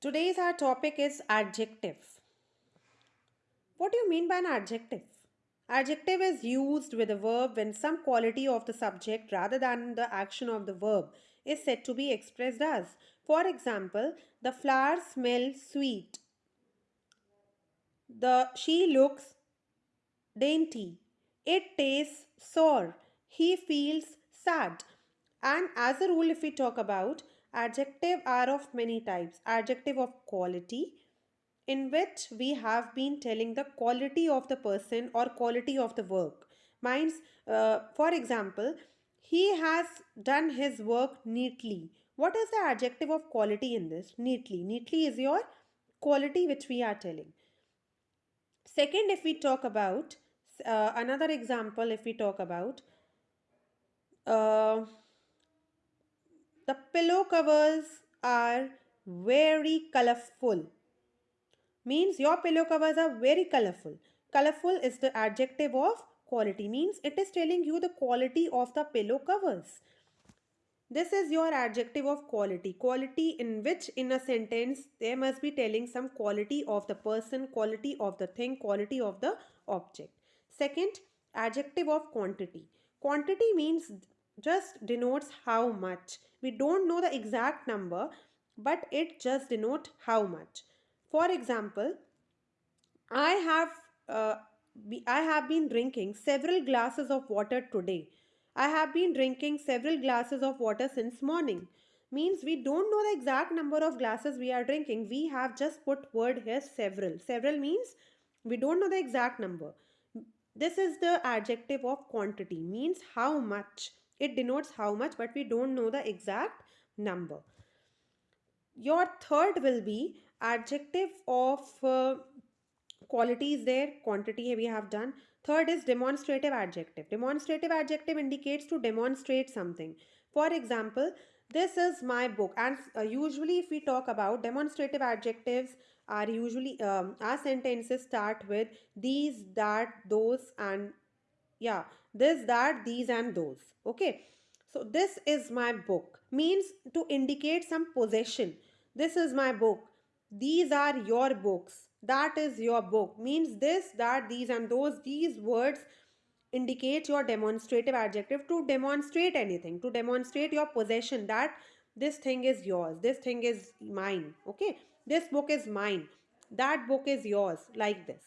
Today's our topic is adjective. What do you mean by an adjective? Adjective is used with a verb when some quality of the subject rather than the action of the verb is said to be expressed as. For example, the flower smells sweet. The she looks dainty. It tastes sour. He feels sad. And as a rule, if we talk about adjective are of many types. Adjective of quality, in which we have been telling the quality of the person or quality of the work. Means, uh, for example, he has done his work neatly. What is the adjective of quality in this? Neatly. Neatly is your quality which we are telling. Second, if we talk about uh, another example, if we talk about uh, the pillow covers are very colorful. Means your pillow covers are very colorful. Colorful is the adjective of quality. Means it is telling you the quality of the pillow covers. This is your adjective of quality. Quality in which in a sentence they must be telling some quality of the person, quality of the thing, quality of the object. Second, adjective of quantity. Quantity means just denotes how much. We don't know the exact number, but it just denotes how much. For example, I have uh, I have been drinking several glasses of water today. I have been drinking several glasses of water since morning. Means we don't know the exact number of glasses we are drinking. We have just put word here several. Several means we don't know the exact number. This is the adjective of quantity. Means how much. It denotes how much but we don't know the exact number. Your third will be adjective of uh, quality is there, quantity we have done. Third is demonstrative adjective. Demonstrative adjective indicates to demonstrate something. For example, this is my book and uh, usually if we talk about demonstrative adjectives are usually um, our sentences start with these, that, those and yeah this that these and those. Okay. So this is my book. Means to indicate some possession. This is my book. These are your books. That is your book. Means this that these and those. These words indicate your demonstrative adjective to demonstrate anything to demonstrate your possession that this thing is yours. This thing is mine. Okay. This book is mine. That book is yours. Like this